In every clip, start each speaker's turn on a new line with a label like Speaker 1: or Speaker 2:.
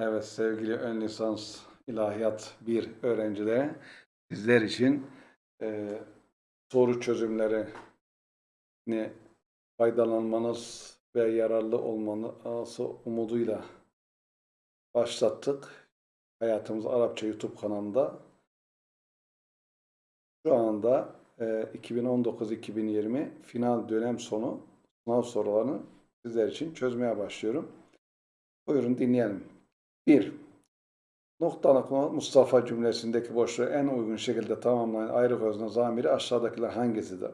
Speaker 1: Evet sevgili ön lisans ilahiyat 1 öğrencileri sizler için e, soru çözümlerini faydalanmanız ve yararlı olmanız umuduyla başlattık. Hayatımız Arapça YouTube kanalında. Şu anda e, 2019-2020 final dönem sonu sınav sorularını sizler için çözmeye başlıyorum. Buyurun dinleyelim. 1. Noktalıklı Mustafa cümlesindeki boşluğu en uygun şekilde tamamlayan ayrı özne zamiri aşağıdakiler hangisidir?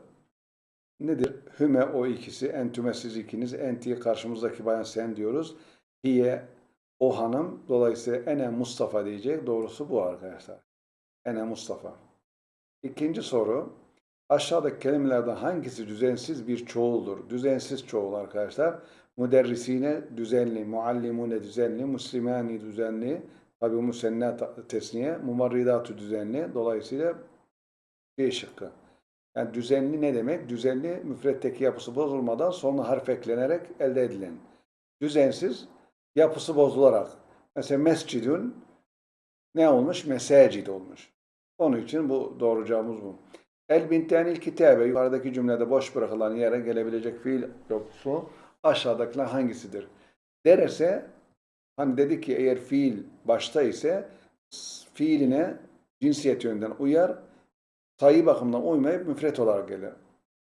Speaker 1: Nedir? Hüme o ikisi, entüme siz ikiniz, entiye karşımızdaki bayan sen diyoruz. Hiye o hanım, dolayısıyla ene Mustafa diyecek. Doğrusu bu arkadaşlar. Ene Mustafa. İkinci soru. Aşağıdaki kelimelerden hangisi düzensiz bir çoğuldur? Düzensiz çoğul arkadaşlar. Müderrisine düzenli, muallimune düzenli, muslimani düzenli, tabi musenna tesniye, mumarridatu düzenli. Dolayısıyla C şıkkı. Yani düzenli ne demek? Düzenli müfretteki yapısı bozulmadan sonra harf eklenerek elde edilen. Düzensiz yapısı bozularak. Mesela mescidün ne olmuş? Mesacid olmuş. Onun için bu doğru cevabımız bu. El bintenil kitabe yukarıdaki cümlede boş bırakılan yere gelebilecek fiil yoksu aşağıdakiler hangisidir? Derese hani dedi ki eğer fiil başta ise fiiline cinsiyet yönünden uyar sayı bakımından uymayıp müfret olarak gelir.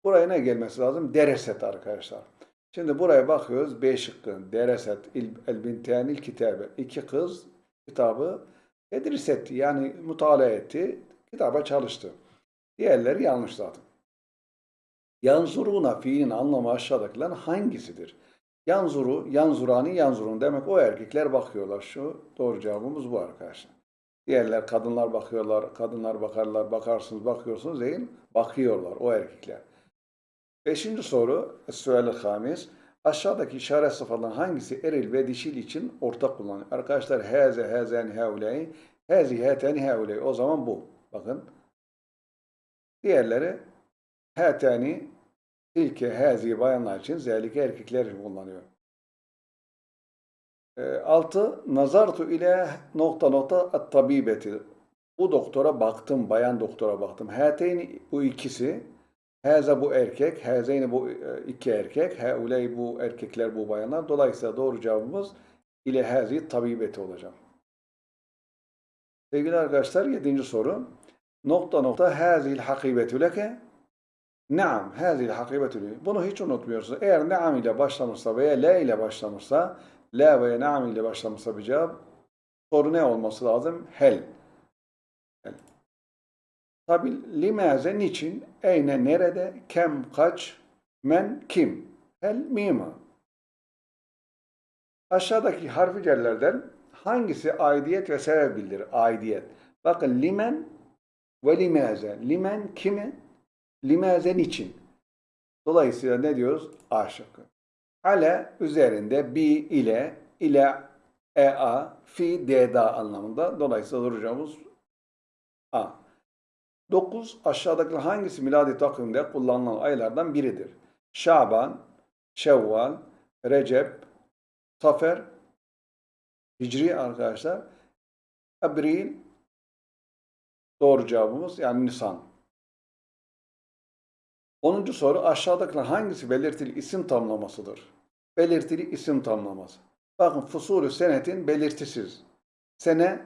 Speaker 1: Buraya ne gelmesi lazım? Dereset arkadaşlar. Şimdi buraya bakıyoruz. B şıkkı. Dereset. El bintenil kitabe. İki kız kitabı tedris etti. Yani mutala etti. Kitaba çalıştı. Diğerleri yanlış zaten. Yanzuruna fiilin anlamı aşağıdakiler hangisidir? Yanzuru, yanzurani, yanzurun demek o erkekler bakıyorlar. Şu doğru cevabımız bu arkadaşlar. Diğerler kadınlar bakıyorlar, kadınlar bakarlar, bakarsınız, bakıyorsunuz değil Bakıyorlar o erkekler. Beşinci soru, sual hamis. Aşağıdaki işaret sıfatların hangisi eril ve dişil için ortak kullanılıyor? Arkadaşlar heze, hezen, heuley, hezi, heten, heuley. O zaman bu. Bakın. Diğerleri heteni, tilke, hezi bayanlar için, zelike erkekler kullanıyor. E, altı, nazartu ile nokta nokta at tabibeti. Bu doktora baktım, bayan doktora baktım. Heteyni bu ikisi, heze bu erkek, hezeyni bu e, iki erkek, heuley bu erkekler, bu bayanlar. Dolayısıyla doğru cevabımız ile hezi tabibeti olacak. Sevgili arkadaşlar, yedinci soru. Nokta nokta hazil hakibetü leke. Naam, hazil hakibetü leke. Bunu hiç unutmuyorsunuz. Eğer naam ile başlamışsa veya la ile başlamışsa, la veya naam ile başlamışsa bir cevap, soru ne olması lazım? Hel. Hel. Tabi limaze niçin, eyne nerede, kem kaç, men kim? Hel mima. Aşağıdaki harfi cellerden hangisi aidiyet ve sebep bildirir? Aidiyet. Bakın limen ve limaze. Limen kimi? Limazen için. Dolayısıyla ne diyoruz? A şıkkı. Ale üzerinde bi ile ile ea fi deda anlamında. Dolayısıyla duracağımız A. 9. Aşağıdaki hangisi miladi takvimde kullanılan aylardan biridir? Şaban, Şevval, Recep, Safer, Hicri arkadaşlar, Abril, doğru cevabımız yani Nisan. 10. soru aşağıdakiler hangisi belirtili isim tamlamasıdır? Belirtili isim tamlaması. Bakın fusulü senetin belirtisiz. Sene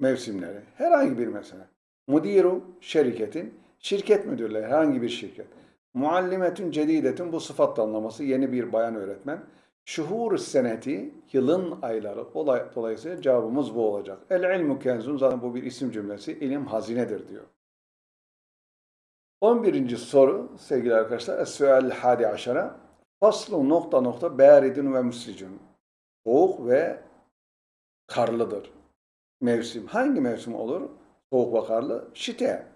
Speaker 1: mevsimleri. Herhangi bir mesele. Mudiru şirketin, şirket müdürleri herhangi bir şirket. Muallimetün cedidetin bu sıfat tamlaması yeni bir bayan öğretmen. Şuhur seneti, yılın ayları. Olay, dolayısıyla cevabımız bu olacak. El ilmu kenzun, zaten bu bir isim cümlesi. İlim hazinedir diyor. 11. soru sevgili arkadaşlar. Es-sual hadi aşara. Faslu nokta nokta bâridun ve müslicun. Soğuk ve karlıdır. Mevsim. Hangi mevsim olur? Soğuk ve karlı. Şite.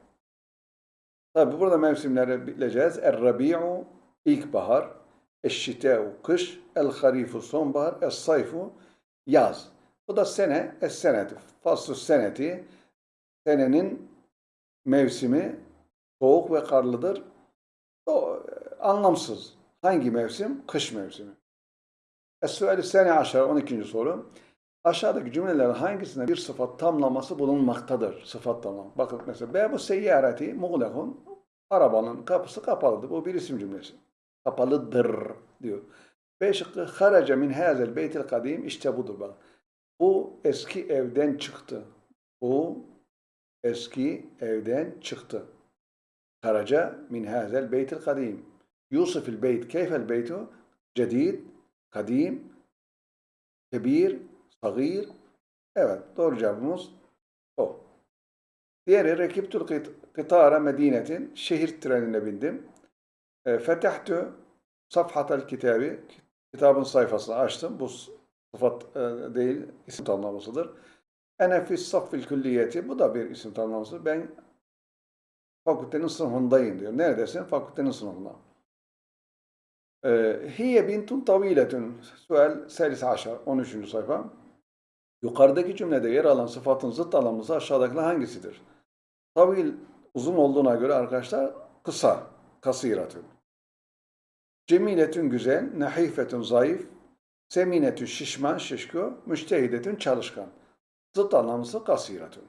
Speaker 1: Tabi burada mevsimleri bileceğiz. Er-rabi'u ilkbahar. Eş-şite'u kış. El-harifu sonbahar. Es-sayfu yaz. Bu da sene. Es-seneti. Faslu seneti. Senenin mevsimi soğuk ve karlıdır. O, anlamsız. Hangi mevsim? Kış mevsimi. Es-suali sene aşağı 12. soru. Aşağıdaki cümlelerin hangisinde bir sıfat tamlaması bulunmaktadır? Sıfat tamlaması. Bakın mesela Bebu seyyareti muğlekun. Arabanın kapısı kapalıdır. Bu bir isim cümlesi. Kapalıdır diyor. B şıkkı haraca min hazel beytil kadim. İşte budur bak. Bu eski evden çıktı. Bu eski evden çıktı. Haraca min hazel beytil kadim. Yusufil beyt. Keyfel beytu? Cedid, kadim, kebir, sagir. Evet, doğru cevabımız o. Diğeri rekiptul kıt- kıtara medinetin. Şehir trenine bindim. E, fetahtu safhatel kitabı. Kitabın sayfasını açtım. Bu sıfat e, değil, isim tamlamasıdır. Ene fis saffil külliyeti. Bu da bir isim tamlaması. Ben fakültenin sınıfındayım diyor. Neredesin? Fakültenin sınıfında. Ee, Hiye bintun taviletun. Sual selis aşar. 13. sayfa. Yukarıdaki cümlede yer alan sıfatın zıt anlamlısı aşağıdakiler hangisidir? Tavil uzun olduğuna göre arkadaşlar kısa. Kasiratun. Cemiletün güzel. Nahifetün zayıf. Seminetün şişman, şişko. Müştehidetün çalışkan. Zıt anlamlısı kasiratun.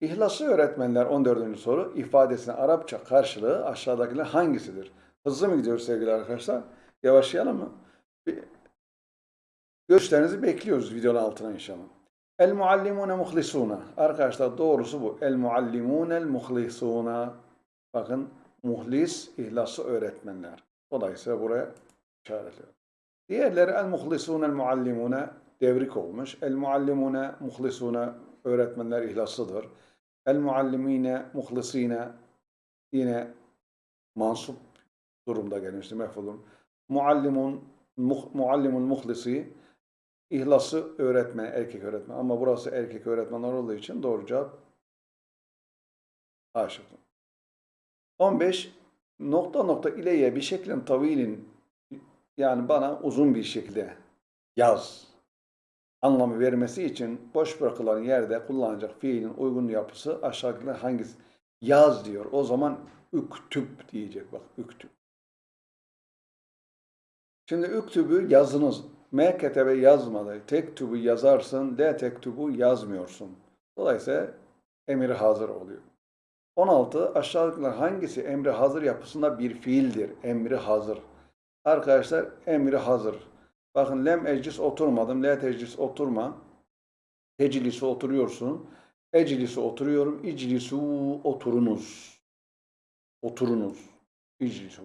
Speaker 1: İhlaslı öğretmenler 14. soru ifadesinin Arapça karşılığı aşağıdakiler hangisidir? Hızlı mı gidiyoruz sevgili arkadaşlar? Yavaşlayalım mı? Bir- Görüşlerinizi bekliyoruz videonun altına inşallah. El muallimune muhlisuna. Arkadaşlar doğrusu bu. El muallimunel muhlisuna. Bakın muhlis, ihlaslı öğretmenler. Dolayısıyla buraya işaretliyor. Diğerleri el muhlisunel muallimune devrik olmuş. El muallimune muhlisuna öğretmenler ihlaslıdır. El muallimine muhlisine yine mansup durumda gelmişti mefulun. Muallimun muh, muallimun muhlisi ihlası öğretmen, erkek öğretmen. Ama burası erkek öğretmenler olduğu için doğru cevap A şıkkı. 15 nokta nokta ileye bir şeklin tavilin yani bana uzun bir şekilde yaz anlamı vermesi için boş bırakılan yerde kullanacak fiilin uygun yapısı aşağıdakiler hangisi? Yaz diyor. O zaman üktüp diyecek bak üktüp. Şimdi üktübü yazınız. M ketebe yazmadı. Tektubu yazarsın. D tektubu yazmıyorsun. Dolayısıyla emir hazır oluyor. 16. Aşağıdakiler hangisi emri hazır yapısında bir fiildir? Emri hazır. Arkadaşlar emri hazır. Bakın lem eclis oturmadım. Le teclis oturma. Teclisi oturuyorsun. Eclisi oturuyorum. İclisu oturunuz. Oturunuz. İclisu.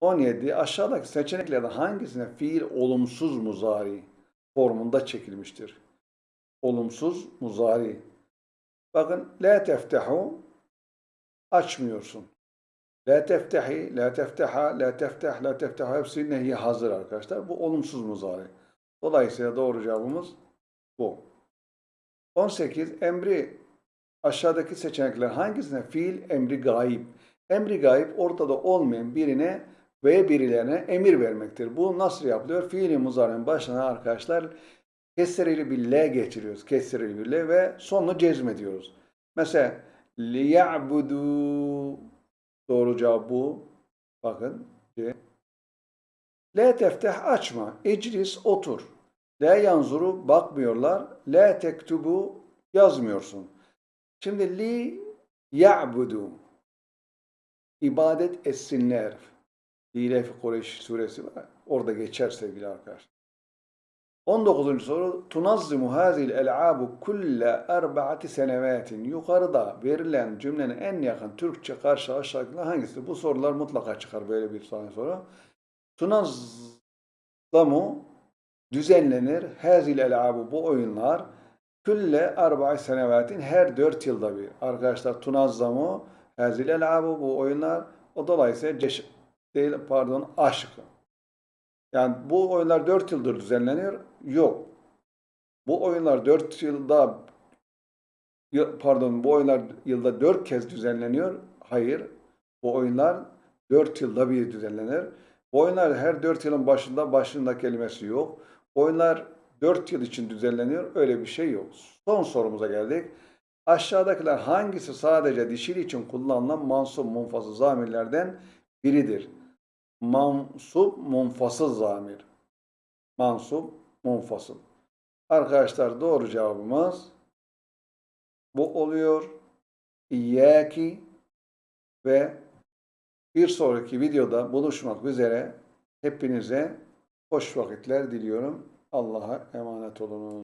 Speaker 1: 17. Aşağıdaki seçeneklerden hangisine fiil olumsuz muzari formunda çekilmiştir? Olumsuz muzari. Bakın la teftehu açmıyorsun. La teftehi, la tefteha, la tefteh, la tefteha hepsi nehi hazır arkadaşlar. Bu olumsuz muzari. Dolayısıyla doğru cevabımız bu. 18. Emri aşağıdaki seçenekler hangisine fiil emri gayip? Emri gayip ortada olmayan birine ve birilerine emir vermektir. Bu nasıl yapılıyor? Fiili muzarinin başına arkadaşlar kesreli bir L getiriyoruz. Kesreli bir L ve sonunu cezmediyoruz. Mesela liyabudu doğru cevap bu. Bakın. C. La tefteh açma. İclis otur. La yanzuru bakmıyorlar. La tektubu yazmıyorsun. Şimdi li ya'budu ibadet etsinler. İlef Kureyş suresi var. Orada geçer sevgili arkadaşlar. 19. soru Tunazzimu hazil el'abu kulle erba'ati senevatin Yukarıda verilen cümlenin en yakın Türkçe karşı aşağıdakiler hangisi? Bu sorular mutlaka çıkar böyle bir tane soru. Tunazzamu düzenlenir. Hazil el'abu bu oyunlar külle erba'i senevatin her 4 yılda bir. Arkadaşlar tunazzamu hazil el'abu bu oyunlar o dolayısıyla ceş değil pardon aşk. Yani bu oyunlar 4 yıldır düzenleniyor. Yok. Bu oyunlar 4 yılda pardon bu oyunlar yılda 4 kez düzenleniyor. Hayır. Bu oyunlar 4 yılda bir düzenlenir. Bu oyunlar her 4 yılın başında başında kelimesi yok. Oyunlar 4 yıl için düzenleniyor. Öyle bir şey yok. Son sorumuza geldik. Aşağıdakiler hangisi sadece dişil için kullanılan mansup munfasıl zamirlerden biridir? Mansup munfasıl zamir. Mansup munfasıl. Arkadaşlar doğru cevabımız bu oluyor. İyyâki ve bir sonraki videoda buluşmak üzere hepinize hoş vakitler diliyorum. Allah'a emanet olun.